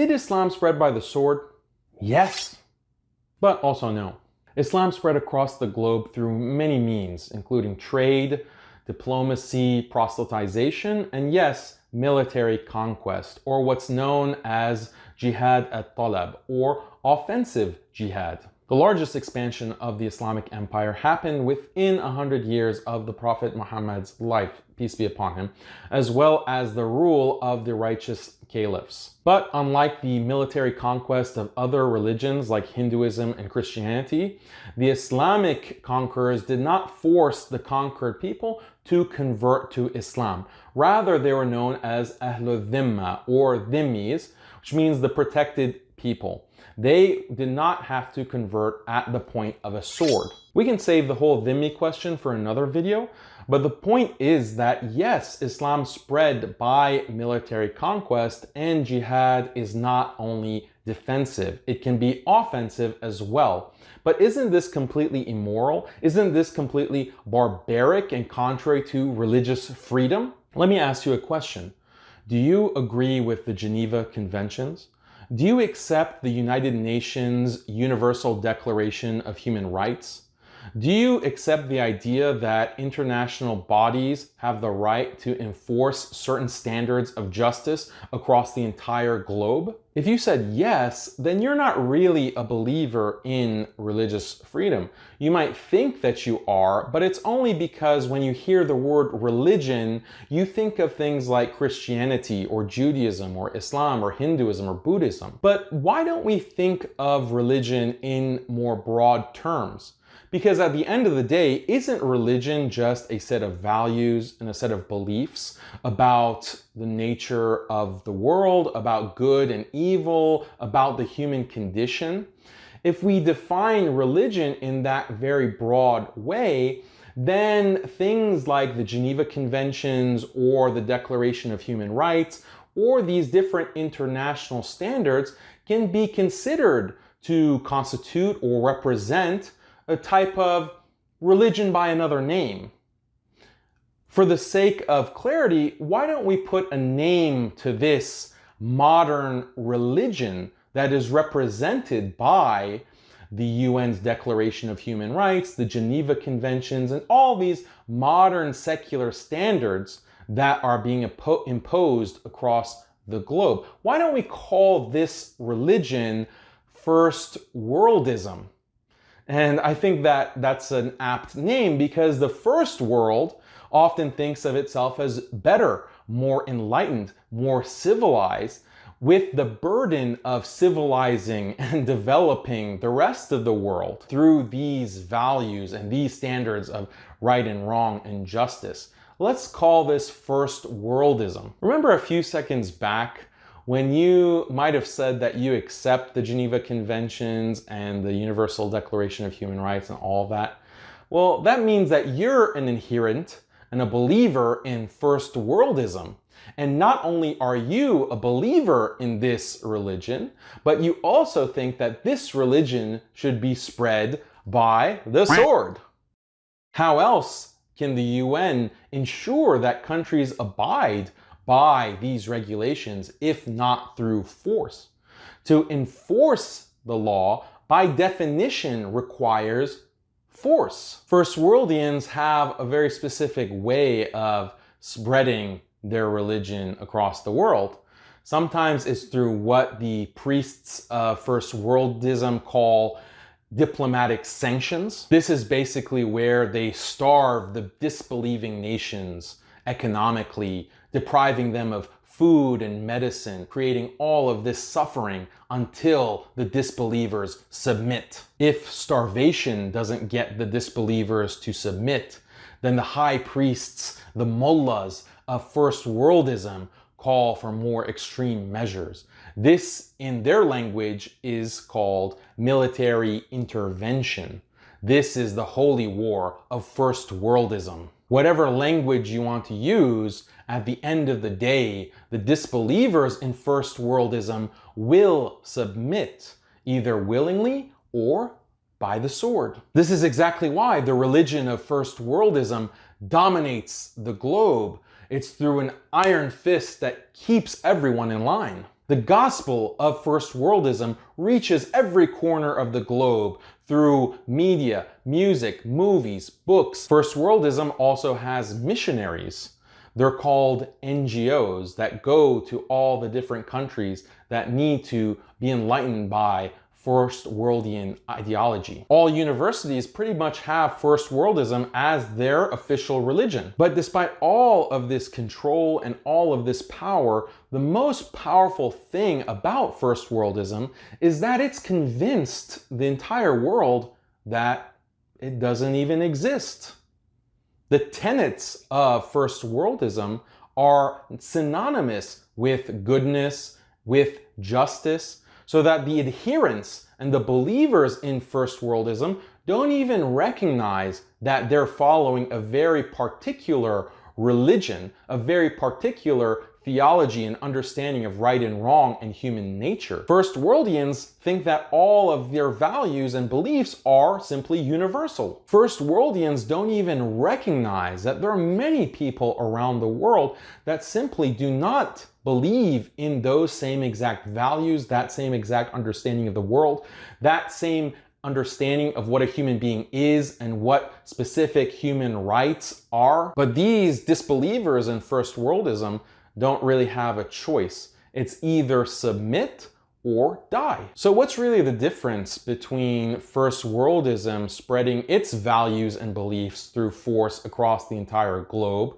Did Islam spread by the sword? Yes, but also no. Islam spread across the globe through many means, including trade, diplomacy, proselytization, and yes, military conquest, or what's known as jihad at-talab, or offensive jihad. The largest expansion of the Islamic Empire happened within a hundred years of the Prophet Muhammad's life, peace be upon him, as well as the rule of the righteous caliphs. But unlike the military conquest of other religions like Hinduism and Christianity, the Islamic conquerors did not force the conquered people to convert to Islam. Rather, they were known as Ahlul Dhimma or Dhimmis, which means the protected people. They did not have to convert at the point of a sword. We can save the whole dhimmi question for another video, but the point is that yes, Islam spread by military conquest and jihad is not only defensive, it can be offensive as well. But isn't this completely immoral? Isn't this completely barbaric and contrary to religious freedom? Let me ask you a question. Do you agree with the Geneva Conventions? Do you accept the United Nations Universal Declaration of Human Rights? Do you accept the idea that international bodies have the right to enforce certain standards of justice across the entire globe? If you said yes, then you're not really a believer in religious freedom. You might think that you are, but it's only because when you hear the word religion, you think of things like Christianity or Judaism or Islam or Hinduism or Buddhism. But why don't we think of religion in more broad terms? Because at the end of the day, isn't religion just a set of values and a set of beliefs about the nature of the world, about good and evil, about the human condition? If we define religion in that very broad way, then things like the Geneva Conventions or the Declaration of Human Rights or these different international standards can be considered to constitute or represent a type of religion by another name. For the sake of clarity, why don't we put a name to this modern religion that is represented by the UN's Declaration of Human Rights, the Geneva Conventions, and all these modern secular standards that are being imposed across the globe. Why don't we call this religion first worldism? And I think that that's an apt name because the first world often thinks of itself as better, more enlightened, more civilized, with the burden of civilizing and developing the rest of the world through these values and these standards of right and wrong and justice. Let's call this first worldism. Remember a few seconds back when you might have said that you accept the Geneva Conventions and the Universal Declaration of Human Rights and all that, well, that means that you're an adherent and a believer in first worldism. And not only are you a believer in this religion, but you also think that this religion should be spread by the sword. How else can the UN ensure that countries abide by these regulations if not through force. To enforce the law, by definition, requires force. First Worldians have a very specific way of spreading their religion across the world. Sometimes it's through what the priests of First Worldism call diplomatic sanctions. This is basically where they starve the disbelieving nations economically depriving them of food and medicine, creating all of this suffering until the disbelievers submit. If starvation doesn't get the disbelievers to submit, then the high priests, the mullahs of first worldism call for more extreme measures. This, in their language, is called military intervention. This is the holy war of first worldism. Whatever language you want to use, at the end of the day, the disbelievers in first worldism will submit either willingly or by the sword. This is exactly why the religion of first worldism dominates the globe. It's through an iron fist that keeps everyone in line. The gospel of first worldism reaches every corner of the globe through media, music, movies, books. First worldism also has missionaries. They're called NGOs that go to all the different countries that need to be enlightened by first worldian ideology. All universities pretty much have first worldism as their official religion. But despite all of this control and all of this power, the most powerful thing about first worldism is that it's convinced the entire world that it doesn't even exist. The tenets of first worldism are synonymous with goodness, with justice, so that the adherents and the believers in First Worldism don't even recognize that they're following a very particular religion, a very particular theology and understanding of right and wrong and human nature. First Worldians think that all of their values and beliefs are simply universal. First Worldians don't even recognize that there are many people around the world that simply do not believe in those same exact values, that same exact understanding of the world, that same understanding of what a human being is and what specific human rights are. But these disbelievers in first worldism don't really have a choice. It's either submit or die. So what's really the difference between first worldism spreading its values and beliefs through force across the entire globe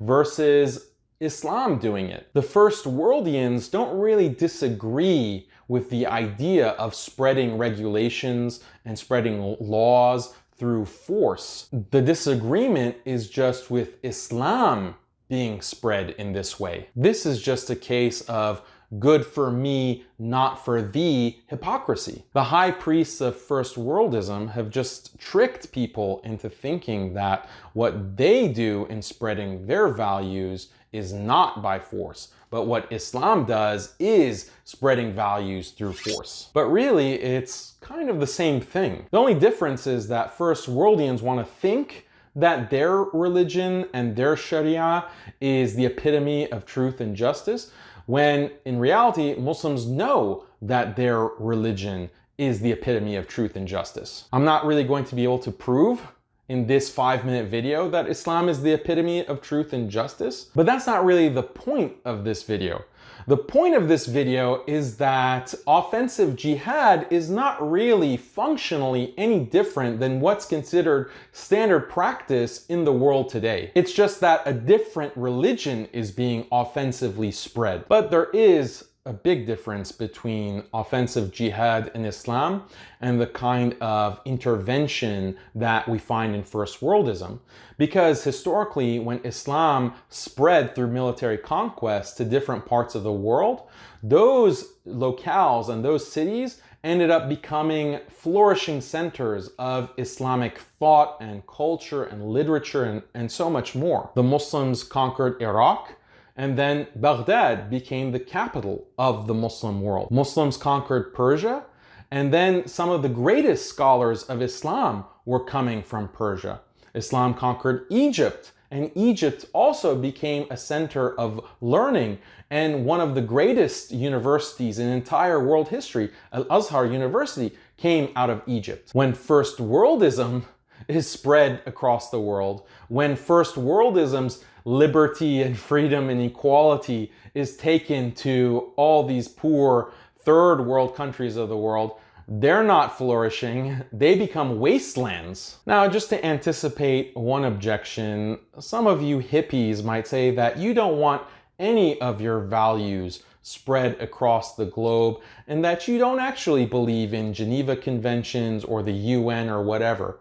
versus Islam doing it. The first worldians don't really disagree with the idea of spreading regulations and spreading laws through force. The disagreement is just with Islam being spread in this way. This is just a case of good for me, not for thee hypocrisy. The high priests of first worldism have just tricked people into thinking that what they do in spreading their values is not by force, but what Islam does is spreading values through force. But really, it's kind of the same thing. The only difference is that first worldians want to think that their religion and their sharia is the epitome of truth and justice, when in reality, Muslims know that their religion is the epitome of truth and justice. I'm not really going to be able to prove in this five minute video that Islam is the epitome of truth and justice, but that's not really the point of this video. The point of this video is that offensive jihad is not really functionally any different than what's considered standard practice in the world today. It's just that a different religion is being offensively spread. But there is a big difference between offensive jihad in Islam and the kind of intervention that we find in First Worldism. Because historically, when Islam spread through military conquest to different parts of the world, those locales and those cities ended up becoming flourishing centers of Islamic thought and culture and literature and, and so much more. The Muslims conquered Iraq, and then Baghdad became the capital of the Muslim world. Muslims conquered Persia, and then some of the greatest scholars of Islam were coming from Persia. Islam conquered Egypt, and Egypt also became a center of learning and one of the greatest universities in entire world history, Al-Azhar University, came out of Egypt. When First Worldism is spread across the world, when First Worldism's liberty and freedom and equality is taken to all these poor third world countries of the world, they're not flourishing, they become wastelands. Now, just to anticipate one objection, some of you hippies might say that you don't want any of your values spread across the globe and that you don't actually believe in Geneva Conventions or the UN or whatever.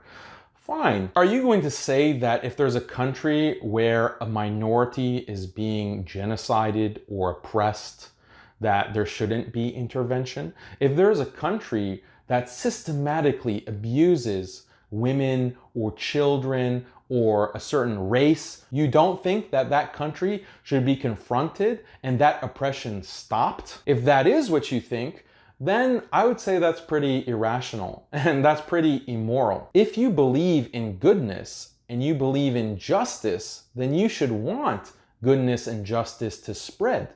Fine. Are you going to say that if there's a country where a minority is being genocided or oppressed, that there shouldn't be intervention? If there's a country that systematically abuses women or children or a certain race, you don't think that that country should be confronted and that oppression stopped? If that is what you think, then I would say that's pretty irrational and that's pretty immoral. If you believe in goodness and you believe in justice, then you should want goodness and justice to spread.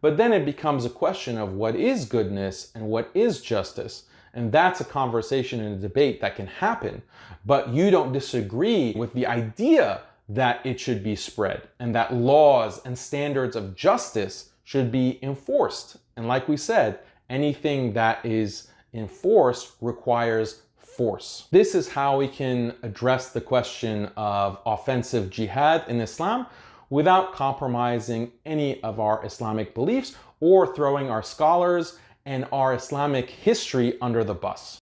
But then it becomes a question of what is goodness and what is justice. And that's a conversation and a debate that can happen. But you don't disagree with the idea that it should be spread and that laws and standards of justice should be enforced. And like we said, anything that is enforced requires force. This is how we can address the question of offensive jihad in Islam without compromising any of our Islamic beliefs or throwing our scholars and our Islamic history under the bus.